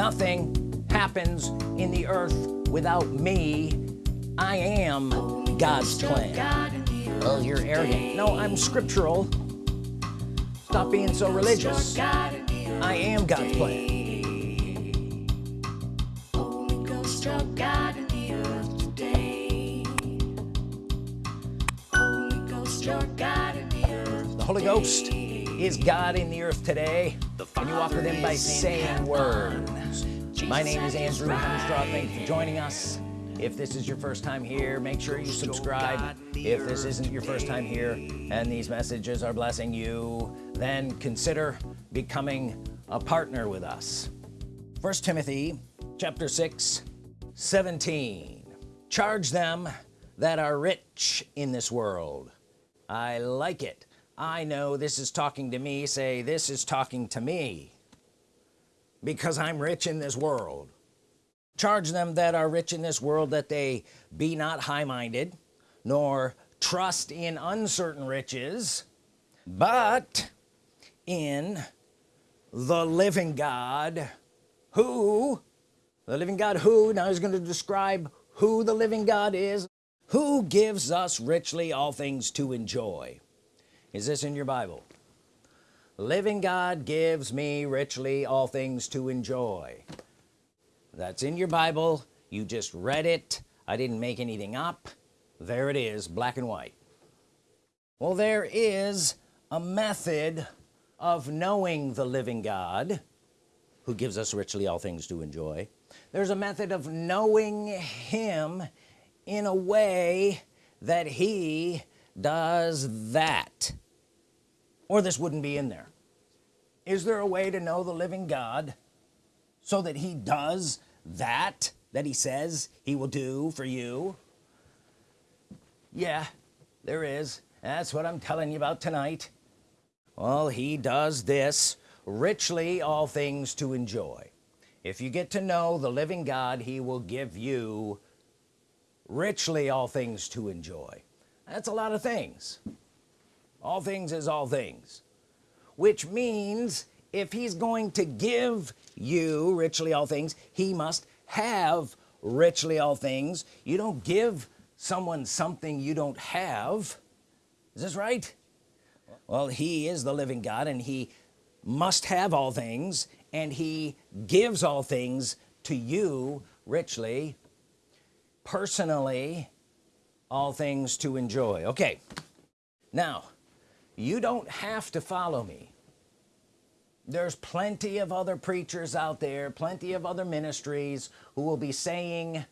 nothing happens in the earth without me. I am God's plan. Oh you're arrogant. No I'm scriptural. Stop being so religious. I am God's plan. The Holy Ghost is God in the earth today and you walk with him by saying words my name is Andrew Hemstraw thank you for joining us. If this is your first time here make sure you subscribe. If this isn't your first time here and these messages are blessing you then consider becoming a partner with us. First Timothy chapter 6 17 charge them that are rich in this world. I like it I know this is talking to me say this is talking to me because I'm rich in this world. Charge them that are rich in this world that they be not high-minded nor trust in uncertain riches but in the living God who the living God who now he's going to describe who the living God is who gives us richly all things to enjoy is this in your Bible? Living God gives me richly all things to enjoy. That's in your Bible. You just read it. I didn't make anything up. There it is black and white. Well there is a method of knowing the living God who gives us richly all things to enjoy. There's a method of knowing him in a way that he does that. Or this wouldn't be in there. Is there a way to know the living God so that he does that that he says he will do for you? Yeah there is. That's what I'm telling you about tonight. Well he does this richly all things to enjoy. If you get to know the living God he will give you richly all things to enjoy that's a lot of things. All things is all things. Which means if he's going to give you richly all things he must have richly all things. You don't give someone something you don't have. Is this right? Well he is the living God and he must have all things and he gives all things to you richly personally all things to enjoy. Okay. Now you don't have to follow me. There's plenty of other preachers out there plenty of other ministries who will be saying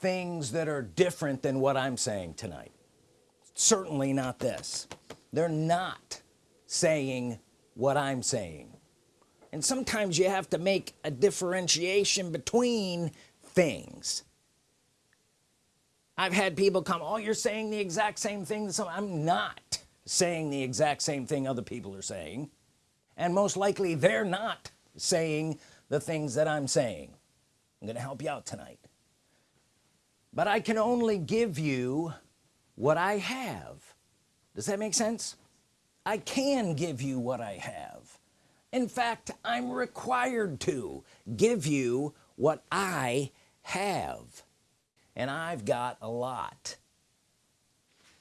things that are different than what I'm saying tonight. Certainly not this. They're not saying what I'm saying. And sometimes you have to make a differentiation between things I've had people come oh you're saying the exact same thing so I'm not saying the exact same thing other people are saying. And most likely they're not saying the things that I'm saying. I'm gonna help you out tonight. But I can only give you what I have. Does that make sense? I can give you what I have. In fact I'm required to give you what I have and I've got a lot.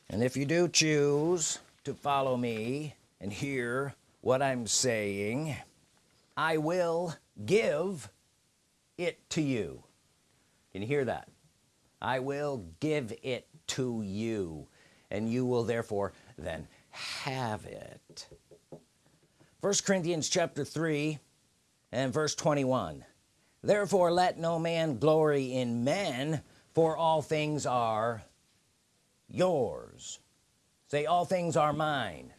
And if you do choose to follow me and hear what I'm saying I will give it to you. Can you hear that? I will give it to you. And you will therefore then have it. First Corinthians chapter 3 and verse 21 therefore let no man glory in men for all things are yours. Say all things are mine.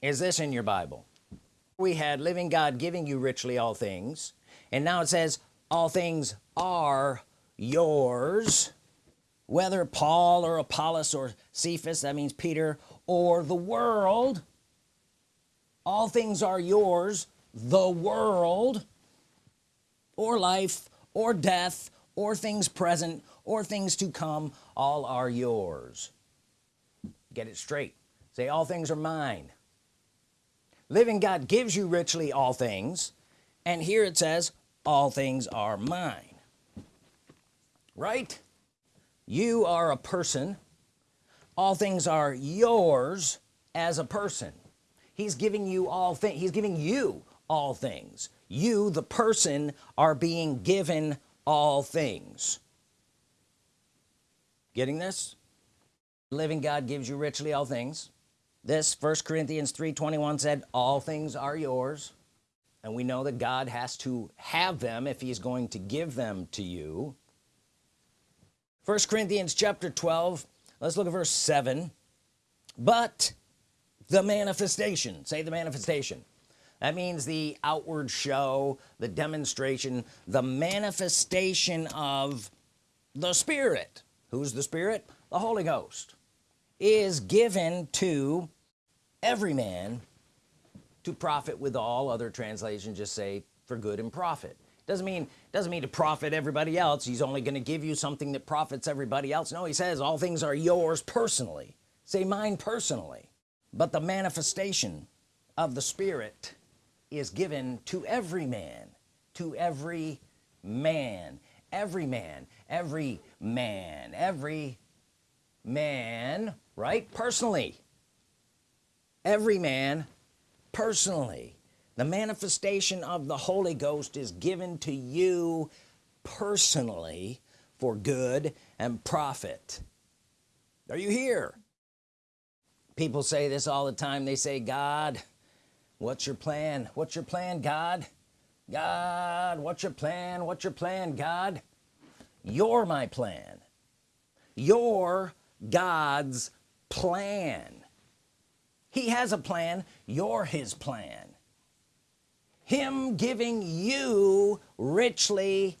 Is this in your Bible? We had living God giving you richly all things and now it says all things are yours. Whether Paul or Apollos or Cephas that means Peter or the world all things are yours the world or life or death or things present or things to come all are yours. Get it straight. Say all things are mine. Living God gives you richly all things and here it says all things are mine. Right? You are a person. All things are yours as a person. He's giving you all things he's giving you all things. You the person are being given all things getting this? Living God gives you richly all things. This first Corinthians 321 said all things are yours. And we know that God has to have them if he's going to give them to you. First Corinthians chapter 12 let's look at verse 7 but the manifestation say the manifestation. That means the outward show the demonstration the manifestation of the Spirit who's the Spirit? The Holy Ghost is given to every man to profit with all other translations just say for good and profit. Doesn't mean doesn't mean to profit everybody else. He's only going to give you something that profits everybody else. No he says all things are yours personally. Say mine personally. But the manifestation of the Spirit is given to every man to every man every man every man. Every man right? Personally. Every man personally. The manifestation of the Holy Ghost is given to you personally for good and profit. Are you here? People say this all the time. They say God what's your plan? What's your plan God? God what's your plan? What's your plan God you're my plan. You're God's plan. He has a plan. You're his plan. Him giving you richly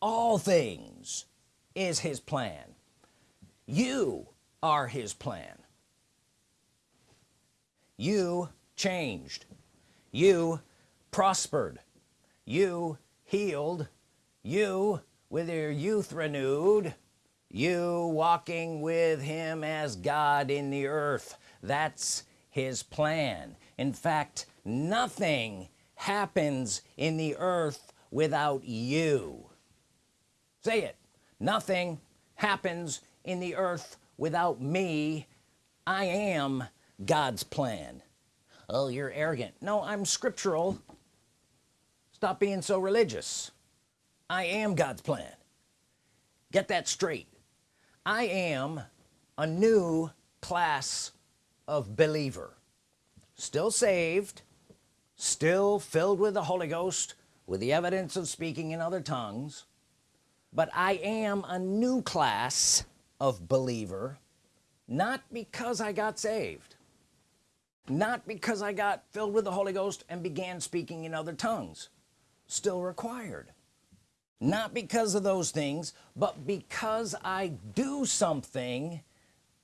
all things is his plan. You are his plan. You changed. You prospered. You healed you with your youth renewed you walking with him as God in the earth. That's his plan. In fact nothing happens in the earth without you. Say it. Nothing happens in the earth without me. I am God's plan. Oh you're arrogant. No I'm scriptural. Stop being so religious I am God's plan. Get that straight. I am a new class of believer. Still saved still filled with the Holy Ghost with the evidence of speaking in other tongues but I am a new class of believer not because I got saved not because I got filled with the Holy Ghost and began speaking in other tongues. Still required not because of those things but because I do something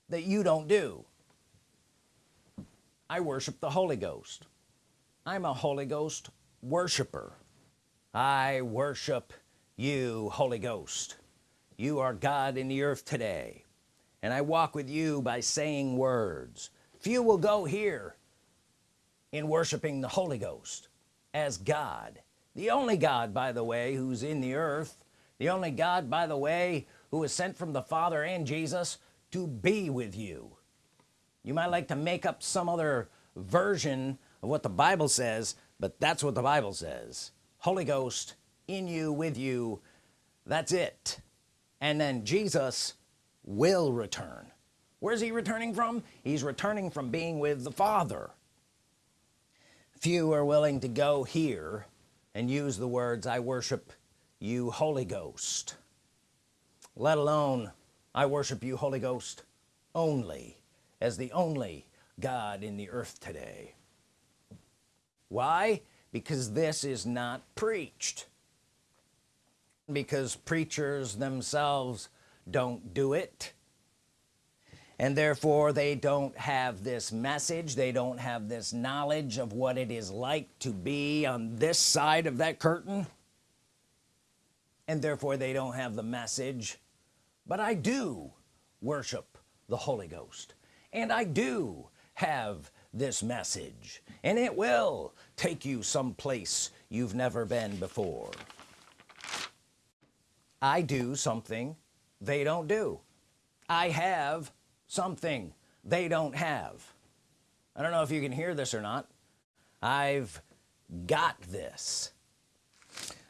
that you don't do. I worship the Holy Ghost. I'm a Holy Ghost worshiper. I worship you Holy Ghost. You are God in the earth today. And I walk with you by saying words. Few will go here in worshiping the Holy Ghost as God the only God by the way who's in the earth the only God by the way who was sent from the Father and Jesus to be with you. You might like to make up some other version of what the Bible says but that's what the Bible says. Holy Ghost in you with you. That's it. And then Jesus will return. Where's he returning from? He's returning from being with the Father. Few are willing to go here and use the words I worship you Holy Ghost. Let alone I worship you Holy Ghost only as the only God in the earth today. Why? Because this is not preached. Because preachers themselves don't do it and therefore they don't have this message. They don't have this knowledge of what it is like to be on this side of that curtain. And therefore they don't have the message. But I do worship the Holy Ghost. And I do have this message. And it will take you someplace you've never been before. I do something they don't do. I have something they don't have. I don't know if you can hear this or not. I've got this.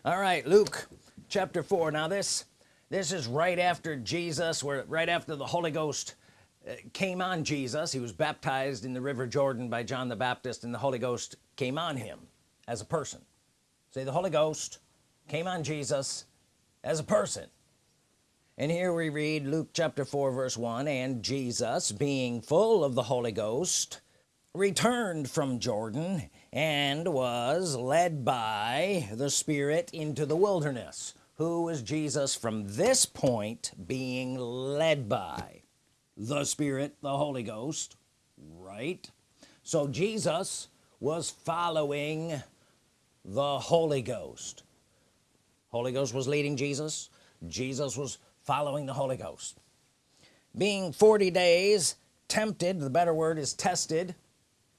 All right Luke chapter 4 now this this is right after Jesus where right after the Holy Ghost uh, came on Jesus. He was baptized in the river Jordan by John the Baptist and the Holy Ghost came on him as a person. Say the Holy Ghost came on Jesus as a person and here we read Luke chapter 4 verse 1 and Jesus being full of the Holy Ghost returned from Jordan and was led by the Spirit into the wilderness. Who was Jesus from this point being led by? The Spirit the Holy Ghost right? So Jesus was following the Holy Ghost. Holy Ghost was leading Jesus. Jesus was following the Holy Ghost. Being 40 days tempted the better word is tested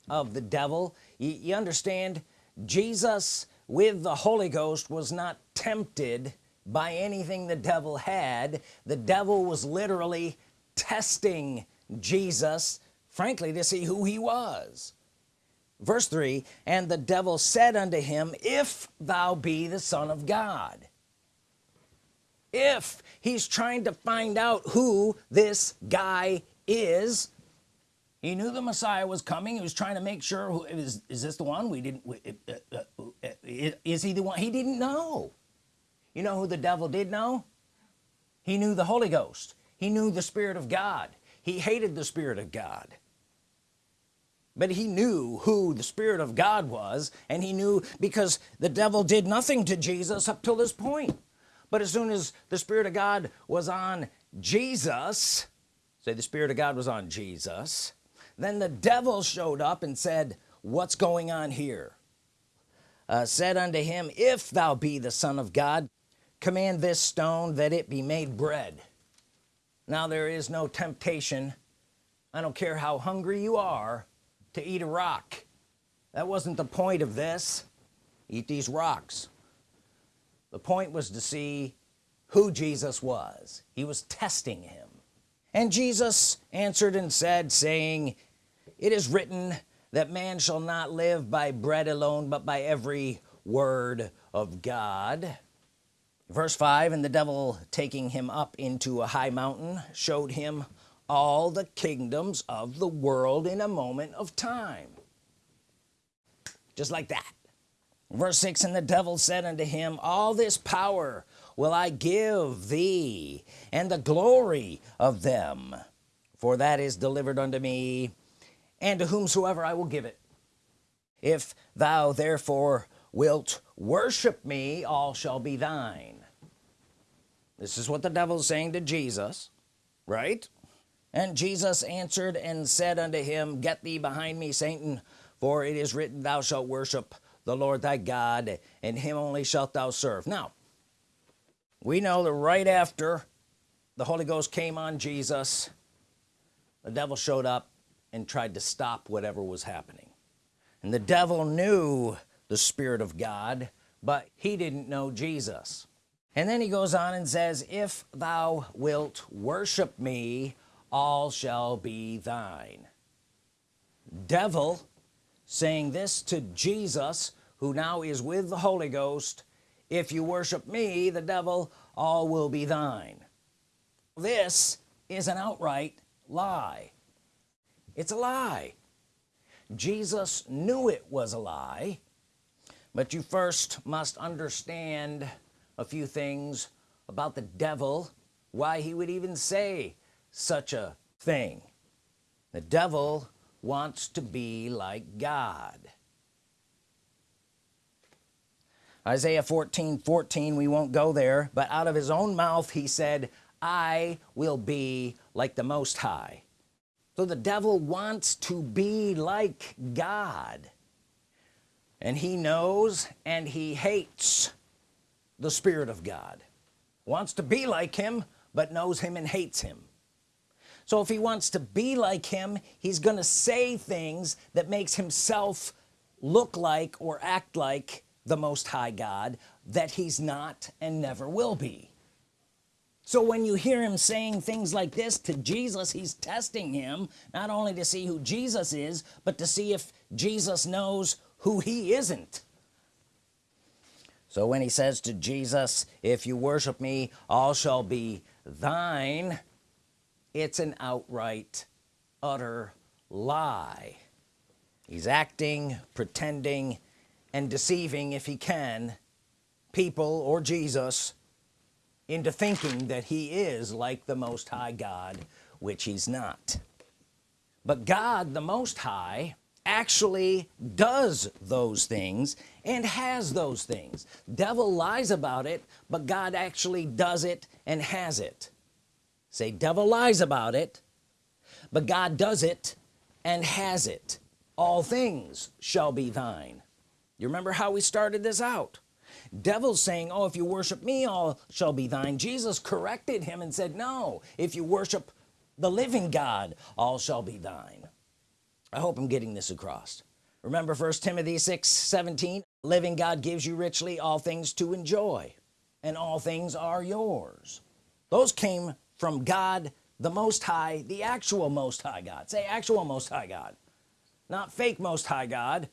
of the devil you, you understand Jesus with the Holy Ghost was not tempted by anything the devil had. The devil was literally testing Jesus frankly to see who he was. Verse 3 and the devil said unto him if thou be the son of God if he's trying to find out who this guy is. He knew the Messiah was coming. He was trying to make sure who is, is this the one? We didn't uh, uh, uh, is he the one? He didn't know. You know who the devil did know? He knew the Holy Ghost. He knew the Spirit of God. He hated the Spirit of God. But he knew who the Spirit of God was and he knew because the devil did nothing to Jesus up till this point but as soon as the Spirit of God was on Jesus say the Spirit of God was on Jesus then the devil showed up and said what's going on here? Uh, said unto him if thou be the Son of God command this stone that it be made bread. Now there is no temptation. I don't care how hungry you are to eat a rock. That wasn't the point of this. Eat these rocks the point was to see who Jesus was. He was testing him. And Jesus answered and said saying it is written that man shall not live by bread alone but by every word of God. Verse 5 and the devil taking him up into a high mountain showed him all the kingdoms of the world in a moment of time. Just like that verse 6 and the devil said unto him all this power will I give thee and the glory of them for that is delivered unto me and to whomsoever I will give it. If thou therefore wilt worship me all shall be thine. This is what the devil's saying to Jesus right? And Jesus answered and said unto him get thee behind me Satan for it is written thou shalt worship the Lord thy God and him only shalt thou serve. Now we know that right after the Holy Ghost came on Jesus the devil showed up and tried to stop whatever was happening. And the devil knew the Spirit of God but he didn't know Jesus. And then he goes on and says if thou wilt worship me all shall be thine. Devil saying this to Jesus who now is with the Holy Ghost if you worship me the devil all will be thine. This is an outright lie. It's a lie. Jesus knew it was a lie but you first must understand a few things about the devil why he would even say such a thing. The devil wants to be like God Isaiah 14 14 we won't go there but out of his own mouth he said I will be like the Most High. So the devil wants to be like God. And he knows and he hates the Spirit of God. Wants to be like him but knows him and hates him. So if he wants to be like him he's gonna say things that makes himself look like or act like the Most High God that he's not and never will be. So when you hear him saying things like this to Jesus he's testing him not only to see who Jesus is but to see if Jesus knows who he isn't. So when he says to Jesus if you worship me all shall be thine it's an outright utter lie. He's acting pretending and deceiving if he can people or Jesus into thinking that he is like the Most High God which he's not. But God the Most High actually does those things and has those things. Devil lies about it but God actually does it and has it. Say devil lies about it but God does it and has it. All things shall be thine you remember how we started this out? Devils saying oh if you worship me all shall be thine. Jesus corrected him and said no if you worship the living God all shall be thine. I hope I'm getting this across. Remember first Timothy 6 17 living God gives you richly all things to enjoy and all things are yours. Those came from God the Most High the actual Most High God. Say actual Most High God. Not fake Most High God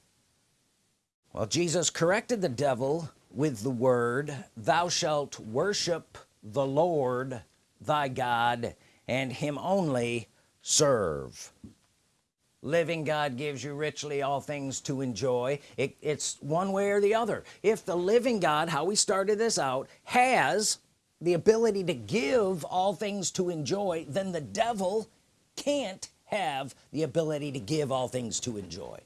well Jesus corrected the devil with the word thou shalt worship the Lord thy God and him only serve. Living God gives you richly all things to enjoy. It, it's one way or the other. If the living God how we started this out has the ability to give all things to enjoy then the devil can't have the ability to give all things to enjoy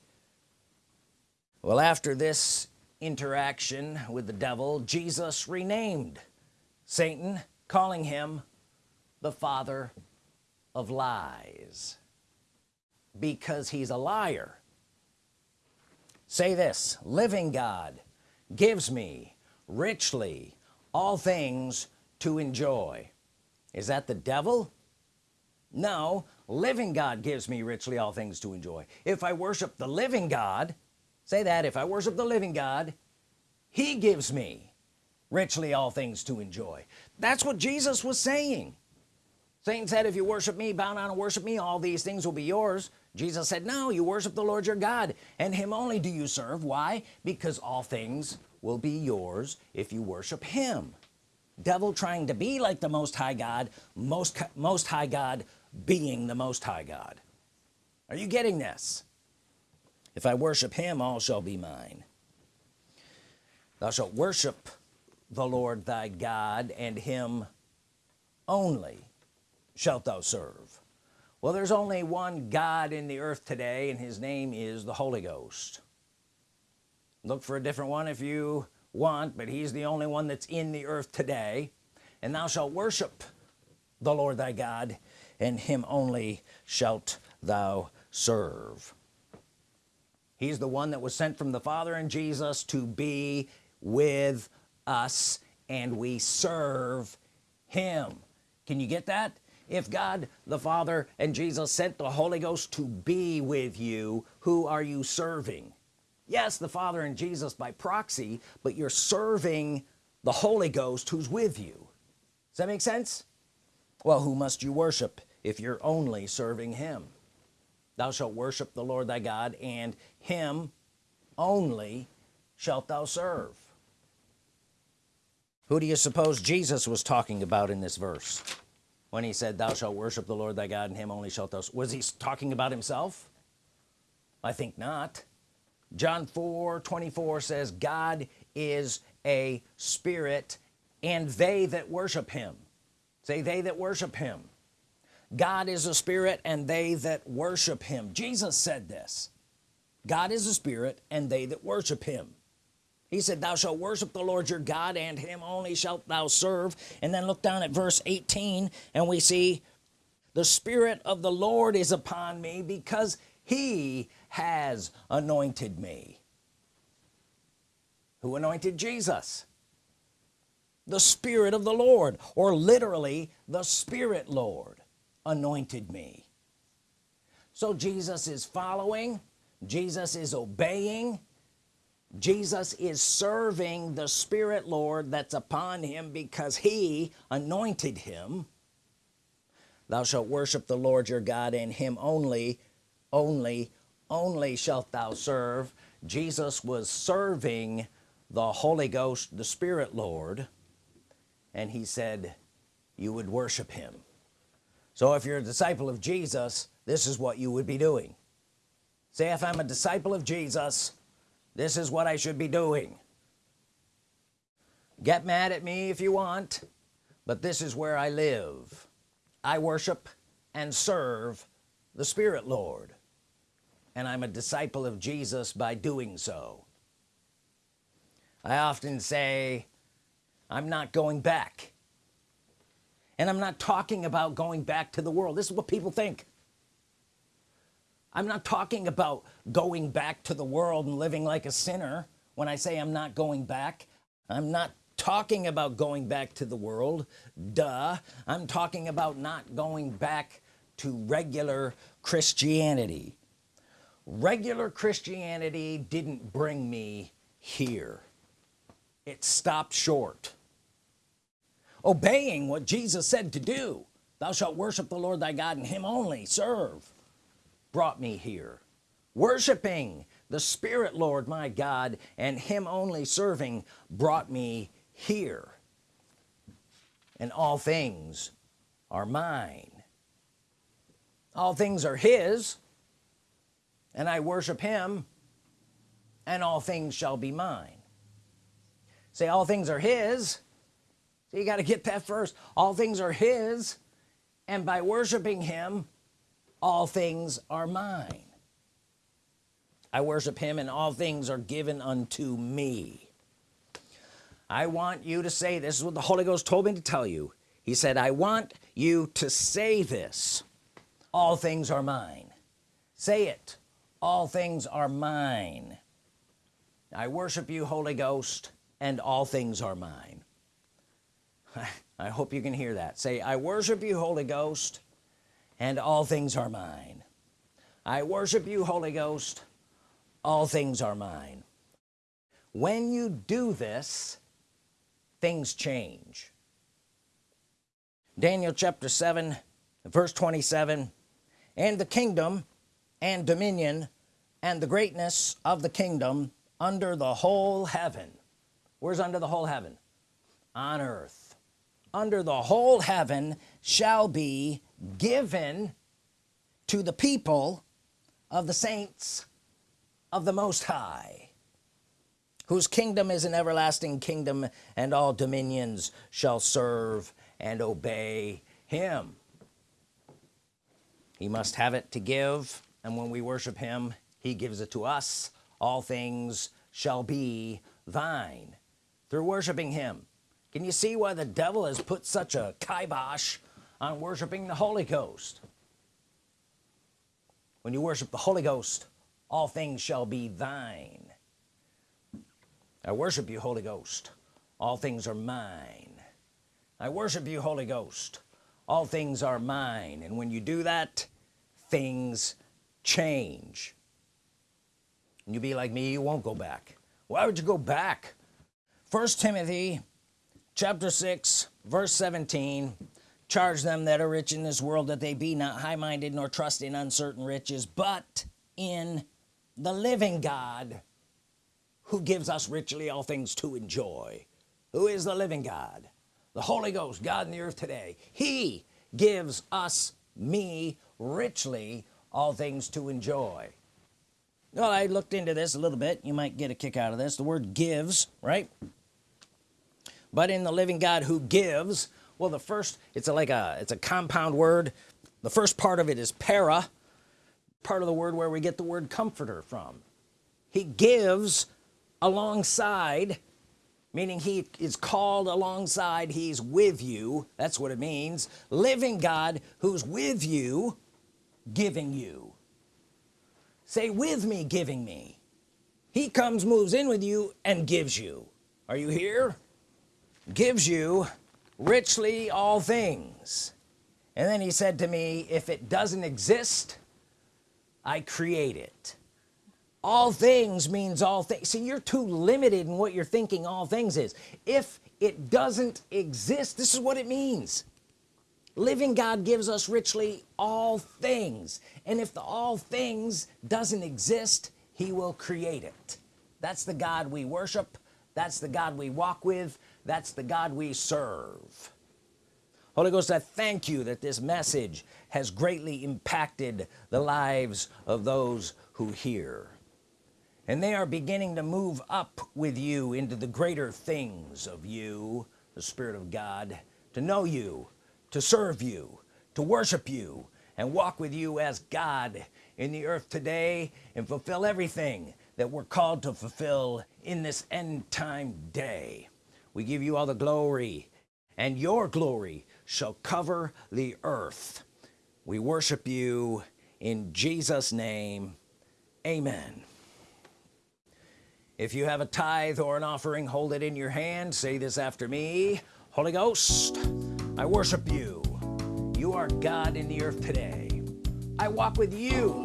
well after this interaction with the devil Jesus renamed Satan calling him the father of lies. Because he's a liar. Say this living God gives me richly all things to enjoy. Is that the devil? No living God gives me richly all things to enjoy. If I worship the living God say that if I worship the living God he gives me richly all things to enjoy. That's what Jesus was saying. Satan said if you worship me bow down and worship me all these things will be yours. Jesus said no you worship the Lord your God and him only do you serve. Why? Because all things will be yours if you worship him. Devil trying to be like the Most High God most most High God being the Most High God. Are you getting this if I worship him all shall be mine. Thou shalt worship the Lord thy God and him only shalt thou serve. Well there's only one God in the earth today and his name is the Holy Ghost. Look for a different one if you want but he's the only one that's in the earth today. And thou shalt worship the Lord thy God and him only shalt thou serve he's the one that was sent from the Father and Jesus to be with us and we serve him. Can you get that? If God the Father and Jesus sent the Holy Ghost to be with you who are you serving? Yes the Father and Jesus by proxy but you're serving the Holy Ghost who's with you. Does that make sense? Well who must you worship if you're only serving him thou shalt worship the Lord thy God and him only shalt thou serve. Who do you suppose Jesus was talking about in this verse? When he said thou shalt worship the Lord thy God and him only shalt thou was he talking about himself? I think not. John 4 24 says God is a spirit and they that worship him. Say they that worship him God is a spirit and they that worship him. Jesus said this. God is a spirit and they that worship him. He said thou shalt worship the Lord your God and him only shalt thou serve. And then look down at verse 18 and we see the Spirit of the Lord is upon me because he has anointed me. Who anointed Jesus? The Spirit of the Lord or literally the Spirit Lord anointed me. So Jesus is following Jesus is obeying Jesus is serving the Spirit Lord that's upon him because he anointed him. Thou shalt worship the Lord your God and him only only only shalt thou serve. Jesus was serving the Holy Ghost the Spirit Lord and he said you would worship him so if you're a disciple of Jesus this is what you would be doing. Say if I'm a disciple of Jesus this is what I should be doing. Get mad at me if you want but this is where I live. I worship and serve the Spirit Lord and I'm a disciple of Jesus by doing so. I often say I'm not going back and I'm not talking about going back to the world. This is what people think. I'm not talking about going back to the world and living like a sinner when I say I'm not going back. I'm not talking about going back to the world. Duh. I'm talking about not going back to regular Christianity. Regular Christianity didn't bring me here. It stopped short obeying what Jesus said to do. Thou shalt worship the Lord thy God and him only. Serve. Brought me here. Worshiping the Spirit Lord my God and him only serving brought me here. And all things are mine. All things are his and I worship him and all things shall be mine. Say all things are his so you got to get that first. All things are his and by worshiping him all things are mine. I worship him and all things are given unto me. I want you to say this is what the Holy Ghost told me to tell you. He said I want you to say this. All things are mine. Say it. All things are mine. I worship you Holy Ghost and all things are mine I hope you can hear that. Say I worship you Holy Ghost and all things are mine. I worship you Holy Ghost all things are mine. When you do this things change. Daniel chapter 7 verse 27 and the kingdom and dominion and the greatness of the kingdom under the whole heaven. Where's under the whole heaven? On earth under the whole heaven shall be given to the people of the saints of the Most High whose kingdom is an everlasting kingdom and all dominions shall serve and obey him. He must have it to give and when we worship him he gives it to us. All things shall be thine. Through worshiping him can you see why the devil has put such a kibosh on worshiping the Holy Ghost? When you worship the Holy Ghost all things shall be thine. I worship you Holy Ghost. All things are mine. I worship you Holy Ghost. All things are mine. And when you do that things change. And you be like me you won't go back. Why would you go back? First Timothy chapter 6 verse 17 charge them that are rich in this world that they be not high-minded nor trust in uncertain riches but in the living God who gives us richly all things to enjoy. Who is the living God? The Holy Ghost God in the earth today. He gives us me richly all things to enjoy. Well I looked into this a little bit. You might get a kick out of this. The word gives right but in the living God who gives well the first it's like a it's a compound word. The first part of it is para part of the word where we get the word comforter from. He gives alongside meaning he is called alongside he's with you that's what it means. Living God who's with you giving you. Say with me giving me. He comes moves in with you and gives you. Are you here gives you richly all things. And then he said to me if it doesn't exist I create it. All things means all things see you're too limited in what you're thinking all things is. If it doesn't exist this is what it means. Living God gives us richly all things. And if the all things doesn't exist he will create it. That's the God we worship. That's the God we walk with that's the God we serve. Holy Ghost I thank you that this message has greatly impacted the lives of those who hear. And they are beginning to move up with you into the greater things of you the Spirit of God to know you to serve you to worship you and walk with you as God in the earth today and fulfill everything that we're called to fulfill in this end time day we give you all the glory and your glory shall cover the earth. We worship you in Jesus name. Amen. If you have a tithe or an offering hold it in your hand. Say this after me. Holy Ghost I worship you. You are God in the earth today. I walk with you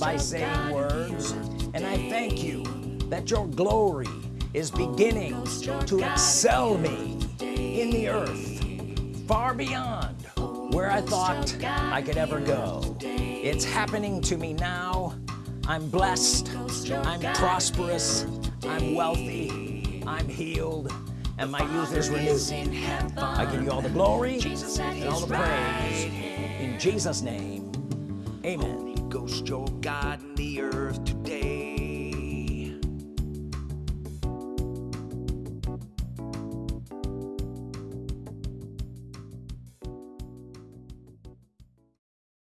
by saying words and I thank you that your glory is beginning to excel me in the earth far beyond where I thought I could ever go. It's happening to me now. I'm blessed. I'm prosperous. I'm wealthy. I'm healed. And my youth is renewed. I give you all the glory and all the praise. In Jesus name amen. Ghost your God in the earth